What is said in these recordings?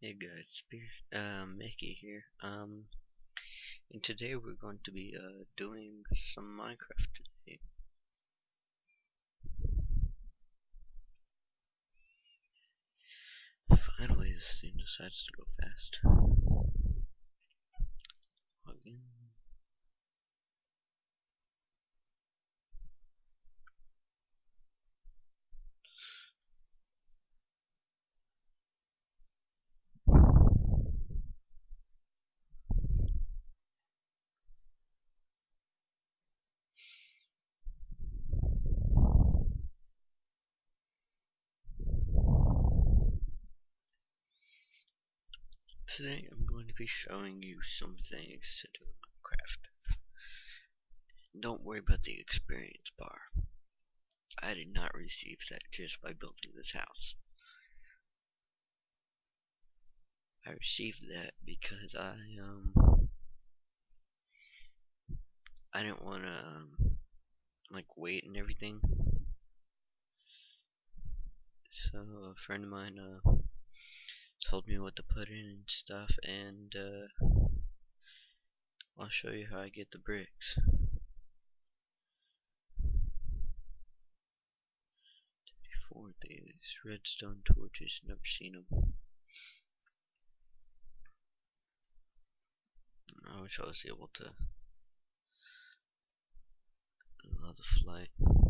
Hey guys, uh, Mickey here. Um, and today we're going to be uh, doing some Minecraft today. Finally, this thing decides to go fast. Today I'm going to be showing you some things to do in Minecraft. Don't worry about the experience bar. I did not receive that just by building this house. I received that because I um I didn't want to um, like wait and everything. So a friend of mine uh told me what to put in and stuff and uh I'll show you how I get the bricks. Four these redstone torches, never seen them. I wish I was able to allow the flight.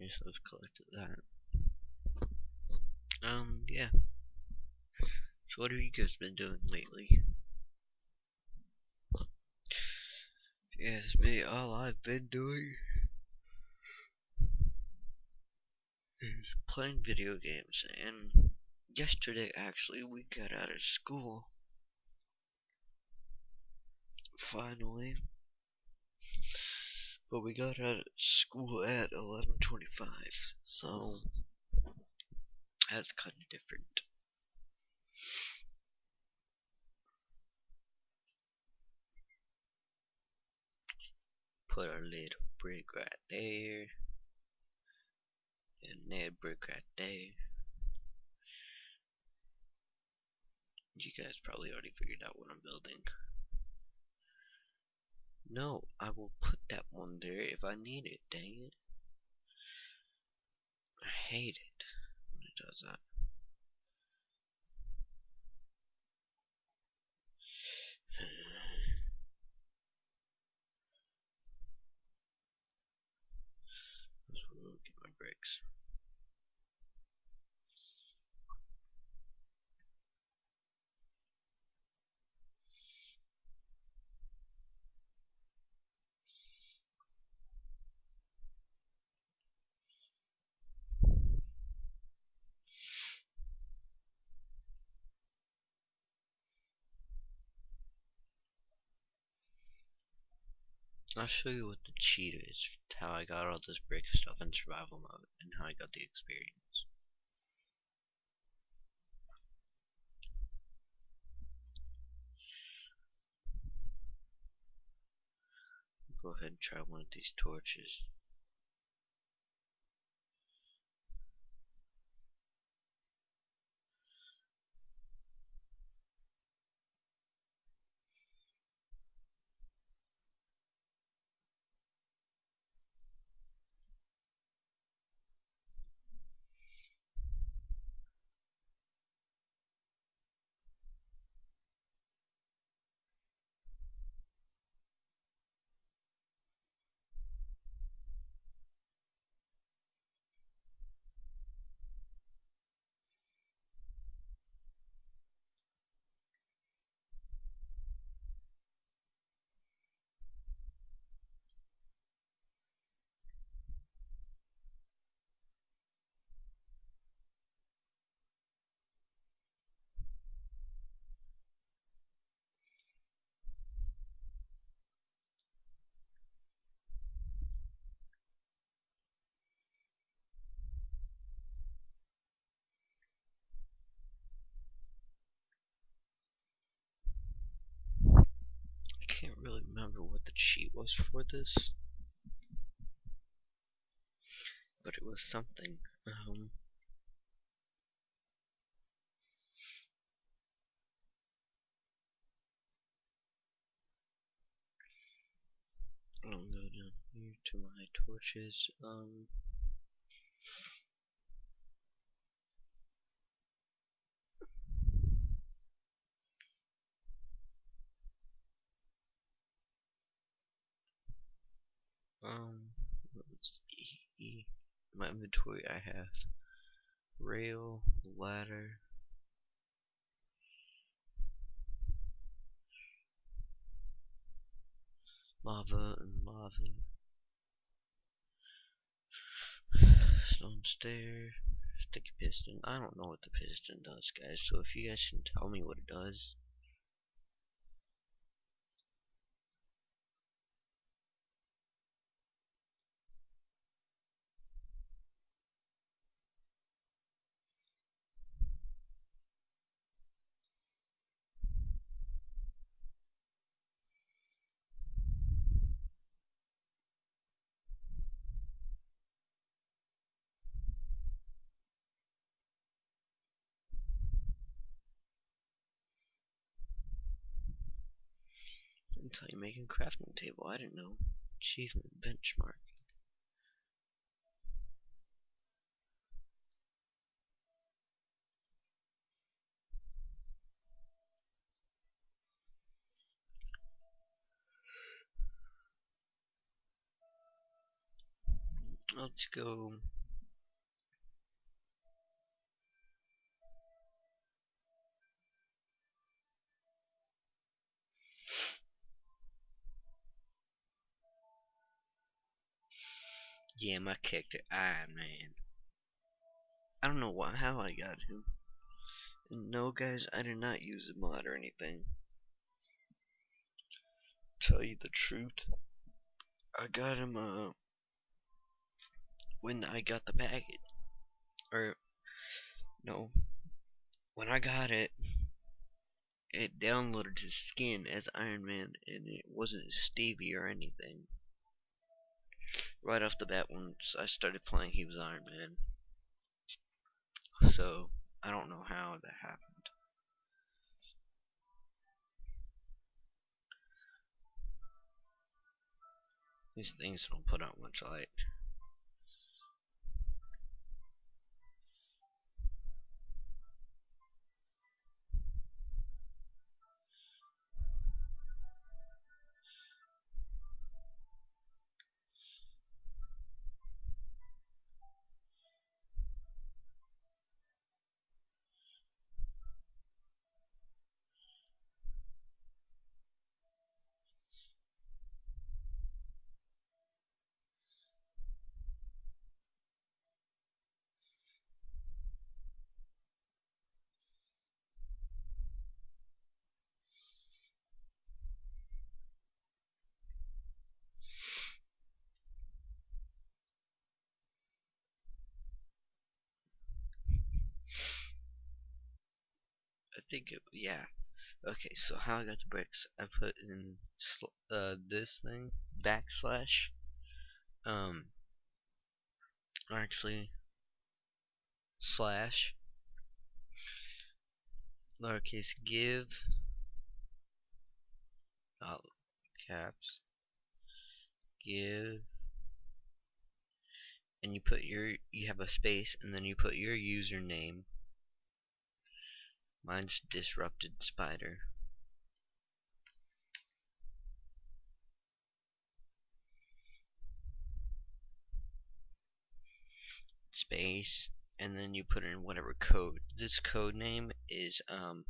I've collected that. Um, yeah. So what have you guys been doing lately? Yes, me, all I've been doing is playing video games, and yesterday actually we got out of school. Finally. But we got out of school at 11.25, so that's kind of different. Put our little brick right there. And that brick right there. You guys probably already figured out what I'm building. No, I will put that one there if I need it, dang it. I hate it when it does that. Let's get my bricks. I'll show you what the cheat is, how I got all this brick stuff in survival mode, and how I got the experience. Go ahead and try one of these torches. can't really remember what the cheat was for this. But it was something. Um, I'll go down here to my torches. Um, Um, let's see. My inventory, I have rail, ladder, lava and lava, stone stair, sticky piston. I don't know what the piston does, guys. So if you guys can tell me what it does, until you make a crafting table. I didn't know. Achievement benchmark. Let's go Yeah, my character Iron Man. I don't know why, how I got him. No, guys, I did not use a mod or anything. Tell you the truth, I got him uh when I got the package, or no, when I got it, it downloaded his skin as Iron Man, and it wasn't Stevie or anything right off the bat once I started playing he was Iron Man. So I don't know how that happened. These things don't put out much light. Think it, yeah. Okay, so how I got the bricks, I put in uh, this thing, backslash, um, actually, slash, lowercase give, all caps, give, and you put your, you have a space, and then you put your username, Mine's Disrupted Spider. Space, and then you put in whatever code. This code name is, um,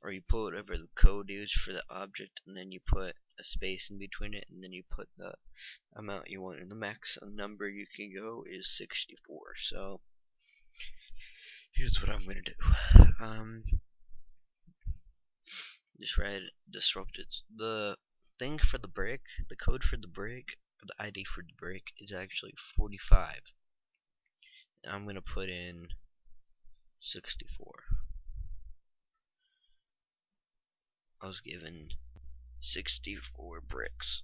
or you put whatever the code is for the object, and then you put a space in between it, and then you put the amount you want, and the max number you can go is 64. So, here's what I'm going to do. Um, just write disrupted. The thing for the brick, the code for the brick, the ID for the brick is actually 45. And I'm going to put in 64. I was given 64 bricks.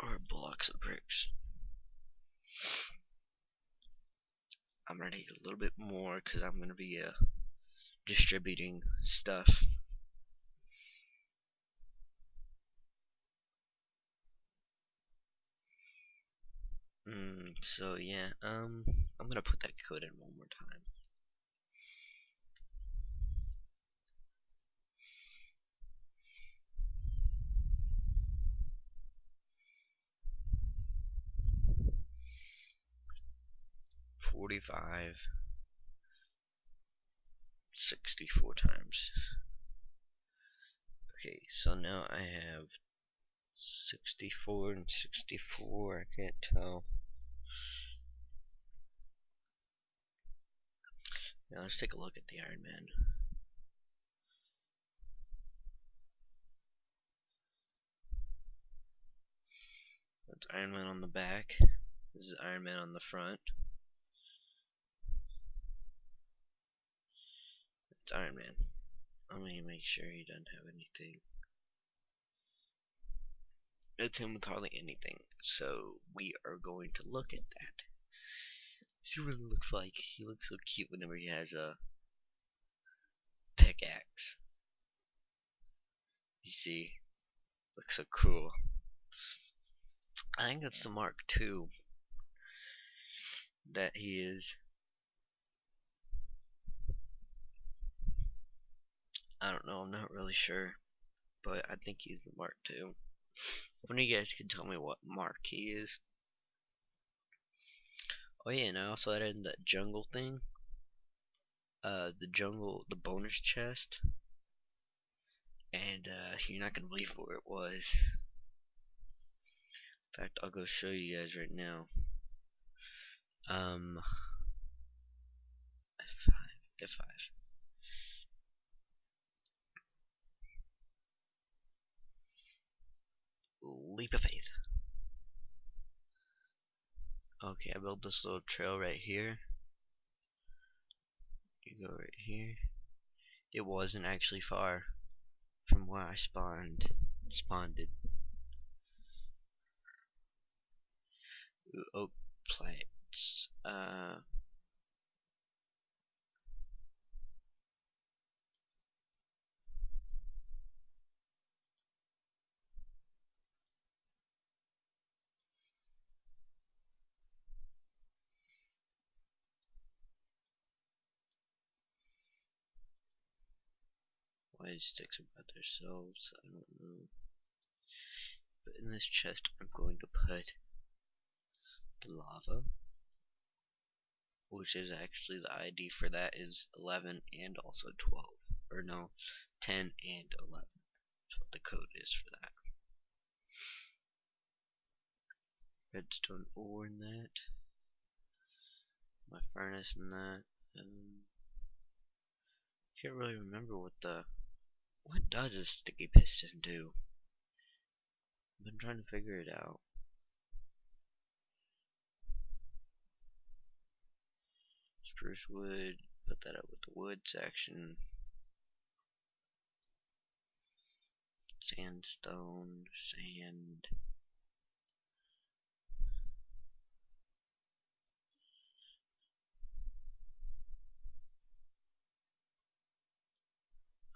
Or blocks of bricks. I'm gonna need a little bit more because I'm gonna be uh, distributing stuff. Mm, so yeah, um, I'm gonna put that code in one more time. Forty-five. 64 times. Okay, so now I have 64 and 64, I can't tell. Now let's take a look at the Iron Man. That's Iron Man on the back. This is Iron Man on the front. Iron Man. Let me make sure he doesn't have anything. It's him with hardly anything. So we are going to look at that. See what he looks like. He looks so cute whenever he has a pickaxe. You see? Looks so cool. I think it's the Mark II that he is. I don't know, I'm not really sure. But I think he's the Mark II. One of you guys can tell me what Mark he is. Oh yeah, and I also added that jungle thing. Uh, the jungle, the bonus chest. And uh, you're not gonna believe where it was. In fact, I'll go show you guys right now. Um, F5, F5. Leap of faith. Okay, I built this little trail right here. You go right here. It wasn't actually far from where I spawned spawned. Ooh, oak plants. Uh sticks about themselves, I don't know. But in this chest I'm going to put the lava, which is actually the ID for that is 11 and also 12, or no, 10 and 11. That's what the code is for that. Redstone ore in that. My furnace in that. Um, can't really remember what the what does a sticky piston do? I've been trying to figure it out. Spruce wood, Put that up with the wood section. Sandstone, sand.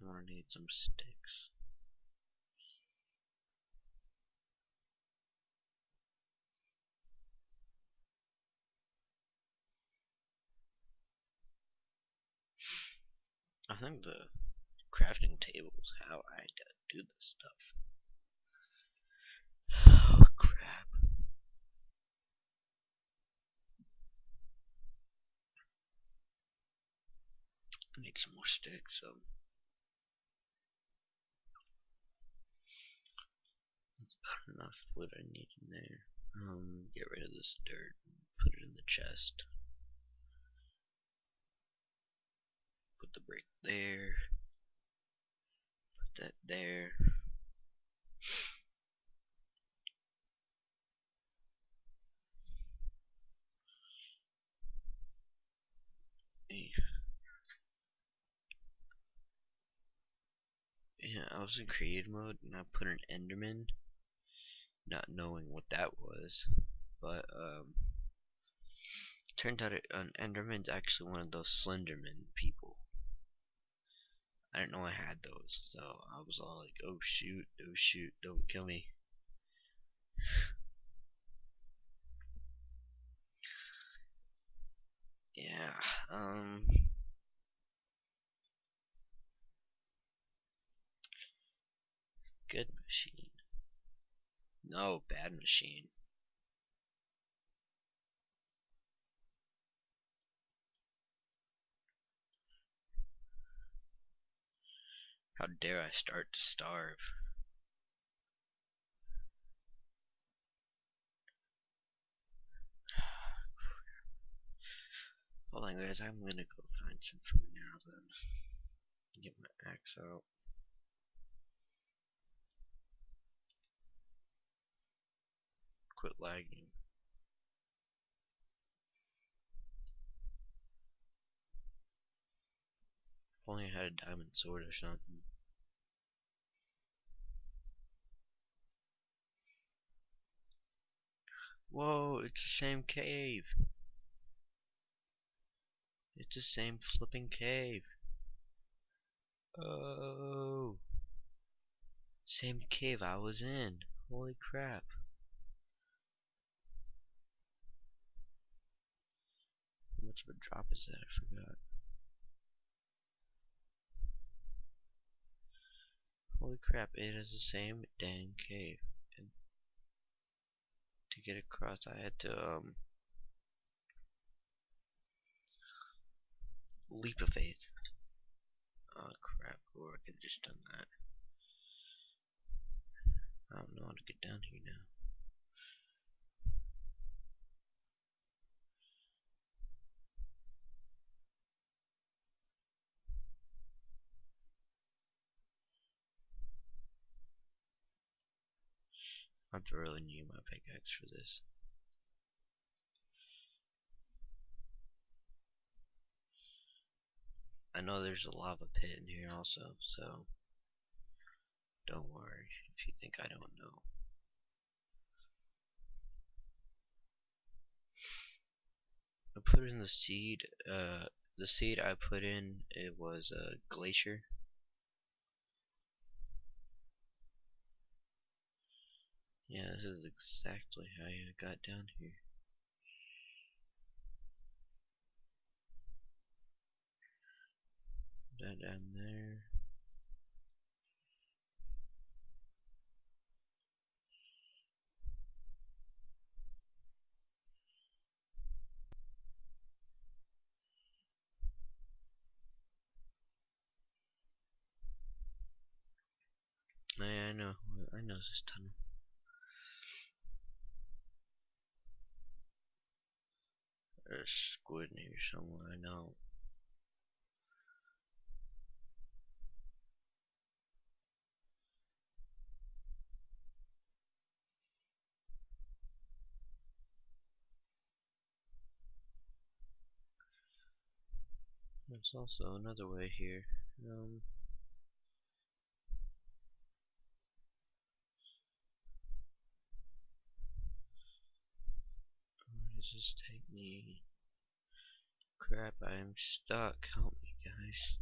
I'm gonna need some sticks. I think the crafting table is how I do this stuff. Oh crap. I need some more sticks, so that's enough wood I need in there. Um, get rid of this dirt, put it in the chest. Put the brick there. Put that there. Yeah, I was in creative mode and I put an Enderman, not knowing what that was, but um, turned out it, an Enderman's actually one of those Slenderman people. I didn't know I had those, so I was all like, oh shoot, oh shoot, don't kill me. yeah, um... Good machine. No, bad machine. How dare I start to starve? Hold on guys, I'm gonna go find some food now then. Get my axe out. Quit lagging. If only I had a diamond sword or something. Whoa, it's the same cave. It's the same flipping cave. Oh. Same cave I was in. Holy crap. A drop is that? I forgot. Holy crap, it is the same dang cave. And to get across, I had to, um, leap of faith. Oh crap, or I could have just done that. I don't know how to get down here now. I really need my pickaxe for this. I know there's a lava pit in here also, so don't worry if you think I don't know. I put in the seed, uh, the seed I put in, it was a glacier. Yeah, this is exactly how I got down here. That down there. Oh, I, I know, I know this tunnel. There's squid in here somewhere, I know. There's also another way here. Um, where does this take me? Crap, I am stuck. Help me, guys.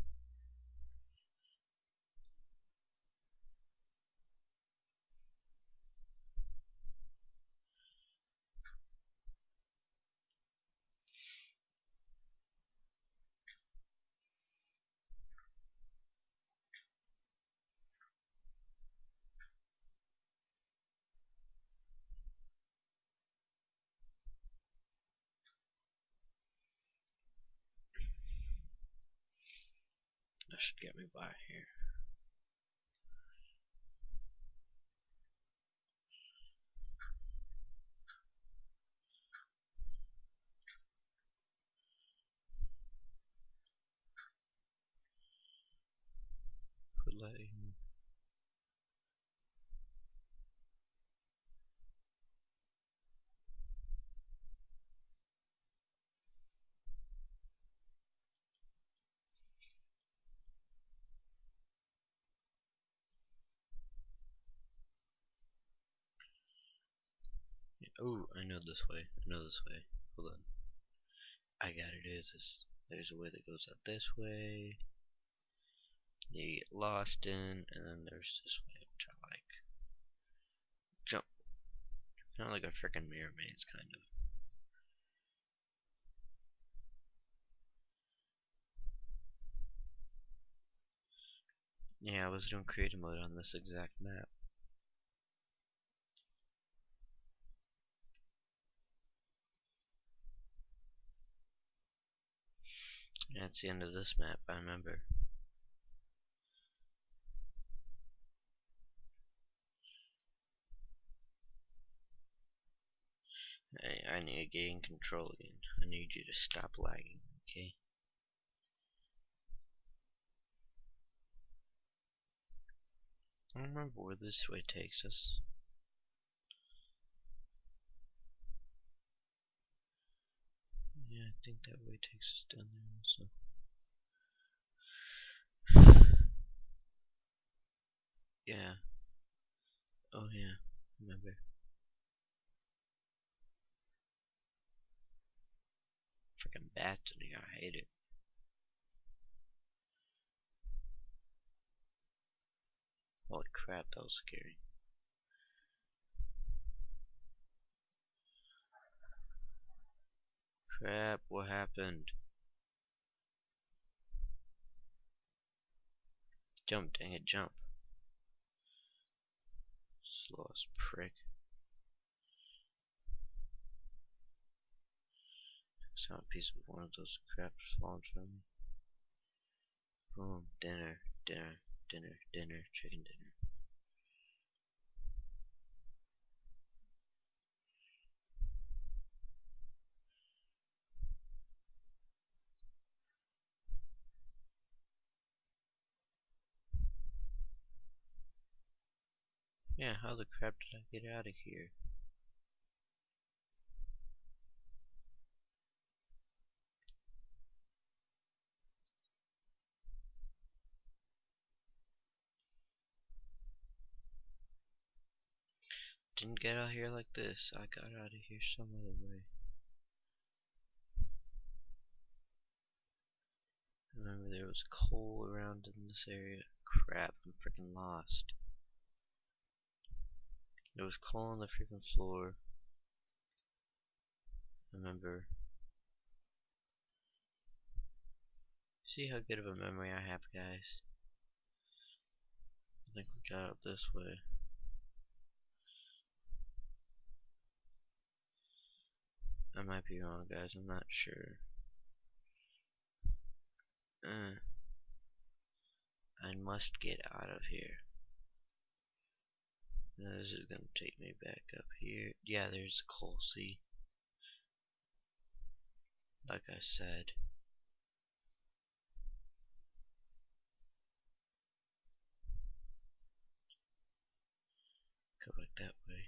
That should get me by here. Quit letting Oh, I know this way. I know this way. Hold on. I got it. Is this? There's a way that goes out this way. You get lost in, and then there's this way, which I like. Jump. Kind of like a freaking mirror maze, kind of. Yeah, I was doing creative mode on this exact map. That's the end of this map, I remember. I, I need to gain control again. I need you to stop lagging, okay? I don't remember where this way takes us. Yeah, I think that way takes us down there also. yeah. Oh yeah, remember. Freaking bats in here, I hate it. Holy crap, that was scary. Crap, what happened? Jump, dang it, jump. Slowest prick. A piece of one of those craps falling from me. Boom, dinner, dinner, dinner, dinner, chicken dinner. Yeah, how the crap did I get out of here? Didn't get out here like this. I got out of here some other way. Remember there was coal around in this area. Crap, I'm freaking lost. There was coal on the freaking floor. Remember. See how good of a memory I have, guys? I think we got out this way. I might be wrong, guys. I'm not sure. Uh, I must get out of here. Now this is going to take me back up here. Yeah, there's coal? Like I said. Go back that way.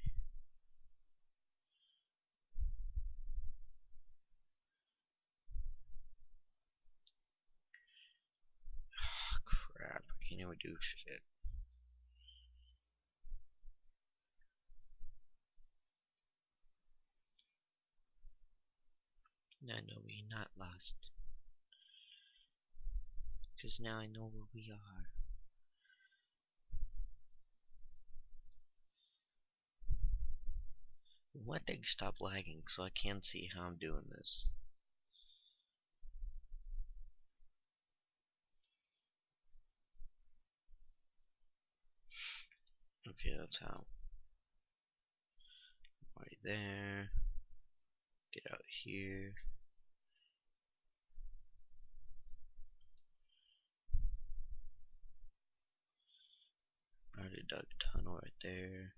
Crap, I can't we do shit? No, no, we're not lost. Because now I know where we are. One thing stop lagging so I can see how I'm doing this. Okay, that's how. Right there. Get out here. Already dug tunnel right there.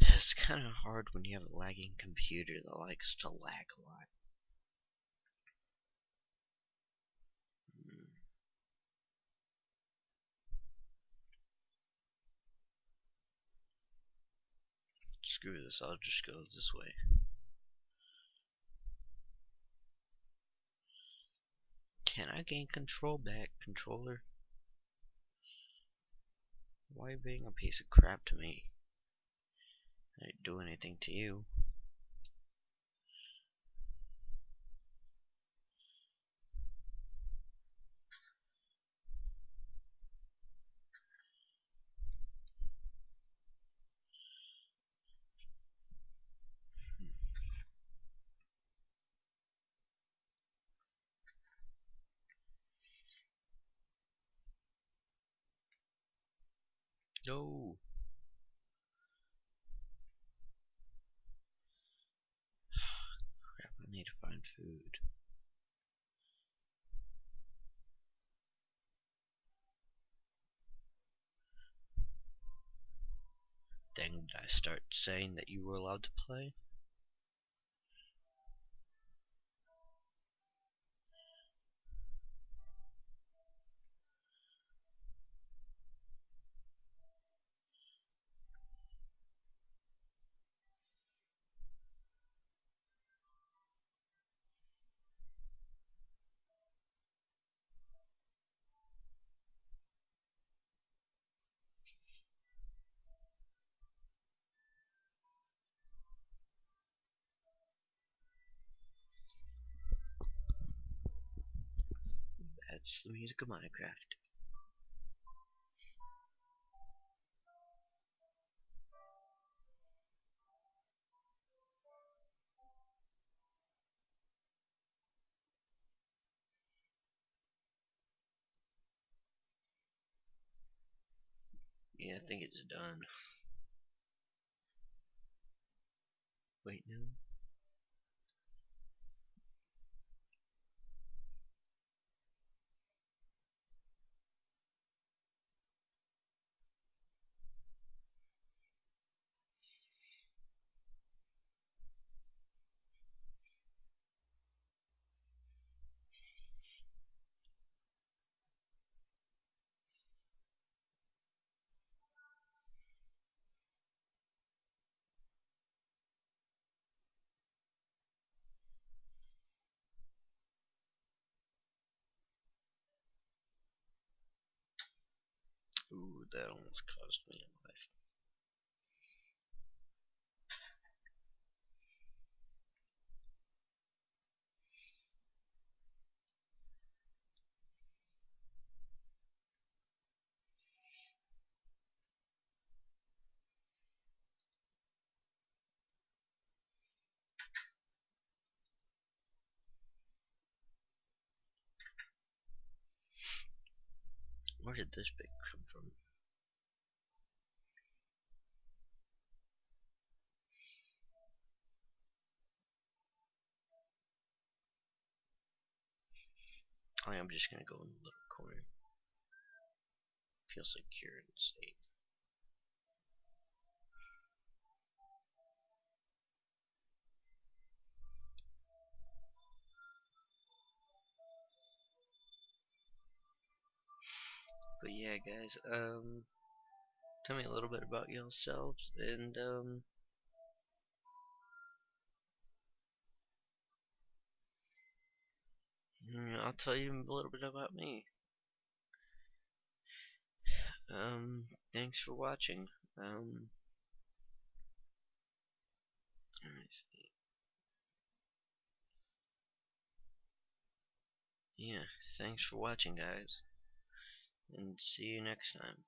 It's kind of hard when you have a lagging computer that likes to lag a lot. Hmm. Screw this, I'll just go this way. Can I gain control back, controller? Why being a piece of crap to me? I didn't do anything to you. No. Crap, I need to find food. Dang, did I start saying that you were allowed to play? That's the music of Minecraft. Yeah, I think it's done. Wait, no. Ooh, that almost cost me a life. Where did this bit come from? I am just gonna go in the little corner. Feel secure and safe. But yeah, guys, um, tell me a little bit about yourselves and, um, I'll tell you a little bit about me. Um, thanks for watching. Um. Yeah, thanks for watching, guys. And see you next time.